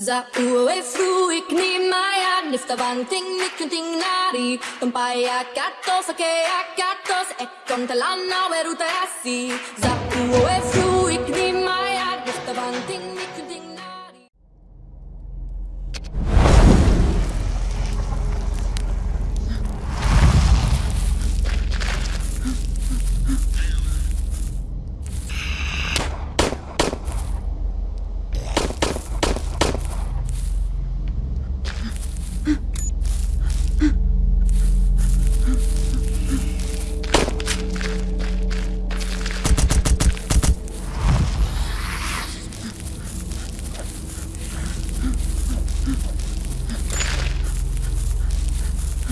Za ue fruik ni maya nifta vanting mikunting nari Tumpaya katos ake akatos ekon talana weruta asi Za ue fruik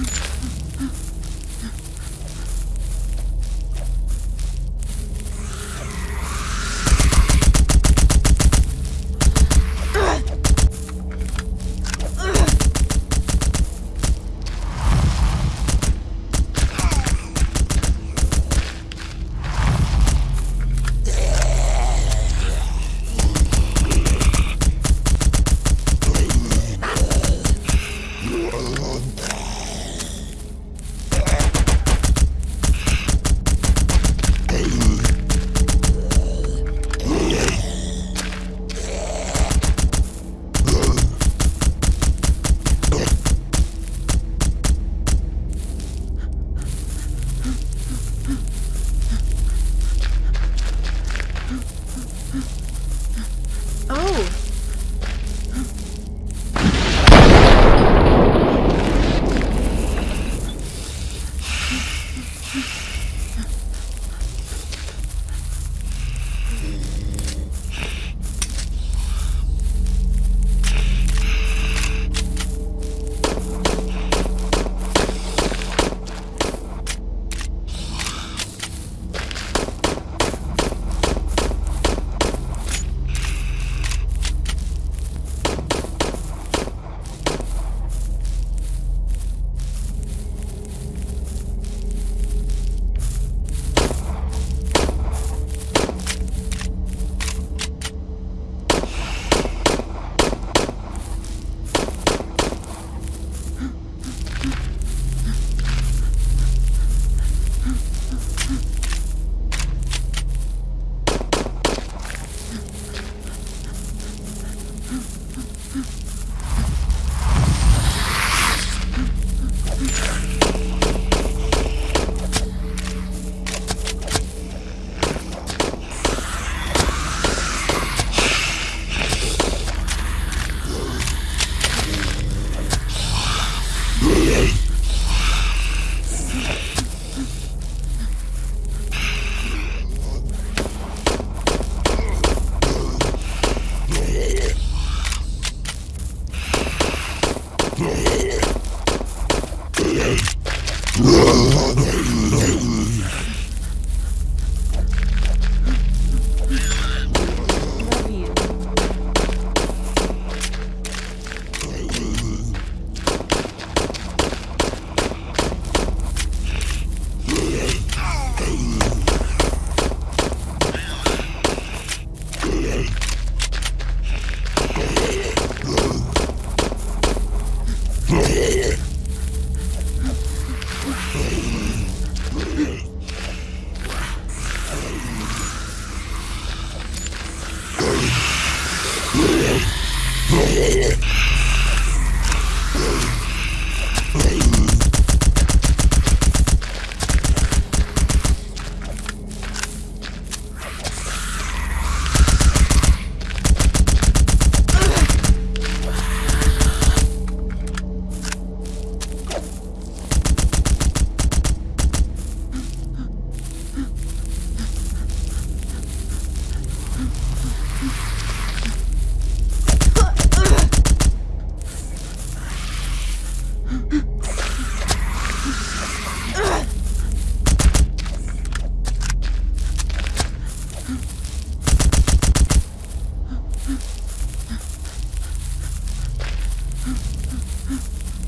Okay.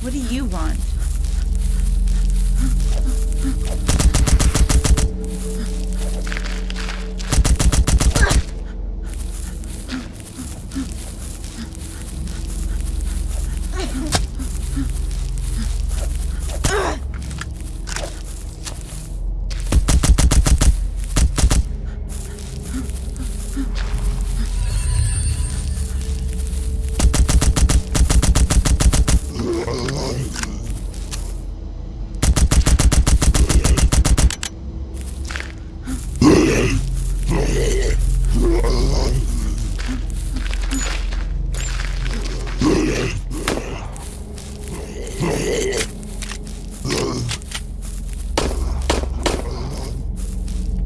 What do you want?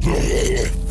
Yeah.